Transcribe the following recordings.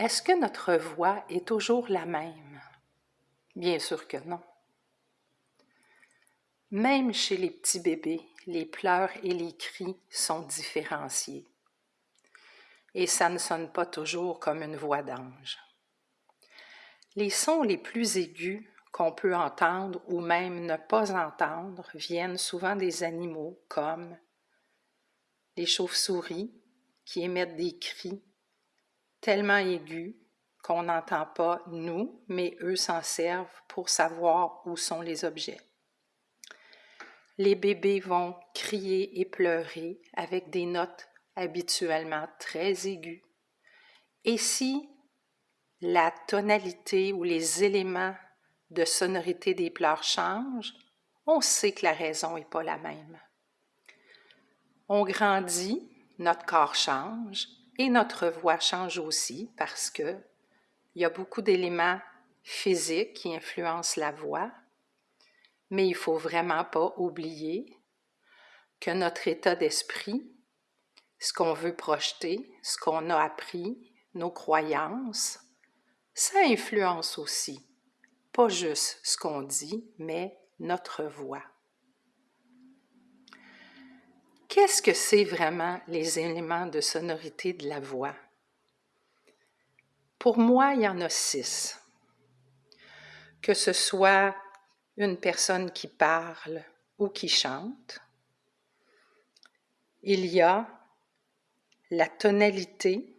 est-ce que notre voix est toujours la même? Bien sûr que non. Même chez les petits bébés, les pleurs et les cris sont différenciés. Et ça ne sonne pas toujours comme une voix d'ange. Les sons les plus aigus qu'on peut entendre ou même ne pas entendre viennent souvent des animaux comme les chauves-souris qui émettent des cris tellement aigus qu'on n'entend pas nous, mais eux s'en servent pour savoir où sont les objets. Les bébés vont crier et pleurer avec des notes habituellement très aiguës. Et si la tonalité ou les éléments de sonorité des pleurs changent, on sait que la raison n'est pas la même. On grandit, notre corps change et notre voix change aussi parce que il y a beaucoup d'éléments physiques qui influencent la voix, mais il faut vraiment pas oublier que notre état d'esprit, ce qu'on veut projeter, ce qu'on a appris, nos croyances, ça influence aussi pas juste ce qu'on dit, mais notre voix. Qu'est-ce que c'est vraiment les éléments de sonorité de la voix? Pour moi, il y en a six. Que ce soit une personne qui parle ou qui chante, il y a la tonalité,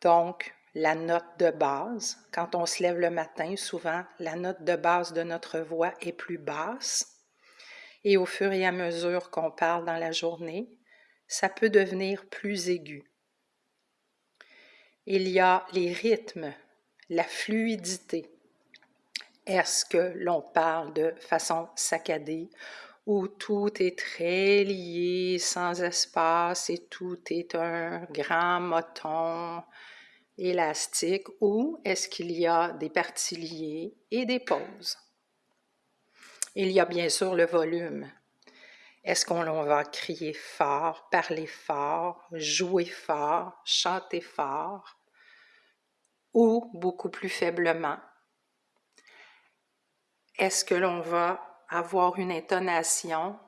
donc la note de base. Quand on se lève le matin, souvent, la note de base de notre voix est plus basse. Et au fur et à mesure qu'on parle dans la journée, ça peut devenir plus aigu. Il y a les rythmes, la fluidité. Est-ce que l'on parle de façon saccadée où tout est très lié, sans espace et tout est un grand moton élastique ou est-ce qu'il y a des parties liées et des pauses? Il y a bien sûr le volume. Est-ce qu'on va crier fort, parler fort, jouer fort, chanter fort ou beaucoup plus faiblement? Est-ce que l'on va avoir une intonation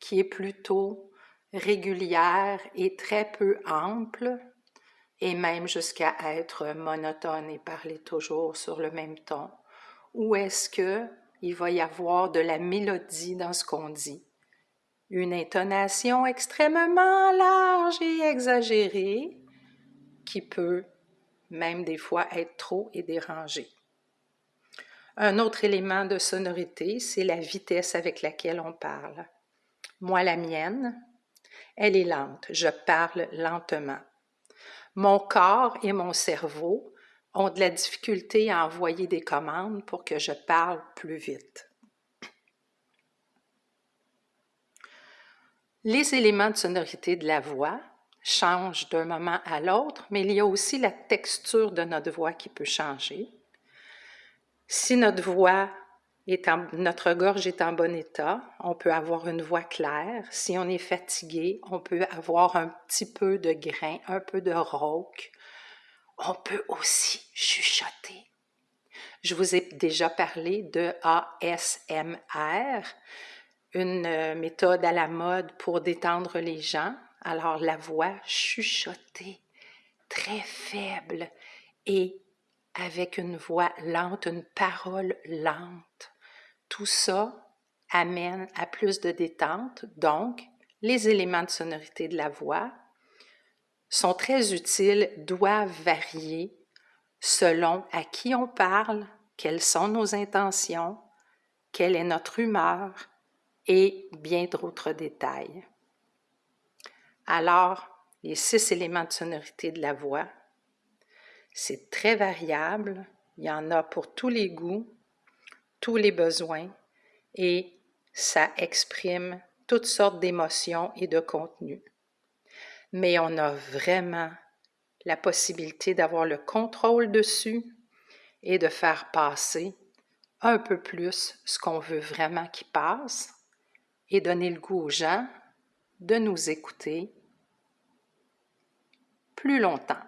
qui est plutôt régulière et très peu ample et même jusqu'à être monotone et parler toujours sur le même ton? Ou est-ce que il va y avoir de la mélodie dans ce qu'on dit? Une intonation extrêmement large et exagérée qui peut même des fois être trop et dérangée. Un autre élément de sonorité, c'est la vitesse avec laquelle on parle. Moi, la mienne, elle est lente. Je parle lentement. Mon corps et mon cerveau ont de la difficulté à envoyer des commandes pour que je parle plus vite. Les éléments de sonorité de la voix changent d'un moment à l'autre, mais il y a aussi la texture de notre voix qui peut changer. Si notre voix notre gorge est en bon état, on peut avoir une voix claire. Si on est fatigué, on peut avoir un petit peu de grain, un peu de rauque. On peut aussi chuchoter. Je vous ai déjà parlé de ASMR, une euh, méthode à la mode pour détendre les gens. Alors la voix chuchotée, très faible et avec une voix lente, une parole lente. Tout ça amène à plus de détente, donc les éléments de sonorité de la voix sont très utiles, doivent varier selon à qui on parle, quelles sont nos intentions, quelle est notre humeur et bien d'autres détails. Alors, les six éléments de sonorité de la voix, c'est très variable, il y en a pour tous les goûts, tous les besoins et ça exprime toutes sortes d'émotions et de contenus. Mais on a vraiment la possibilité d'avoir le contrôle dessus et de faire passer un peu plus ce qu'on veut vraiment qui passe et donner le goût aux gens de nous écouter plus longtemps.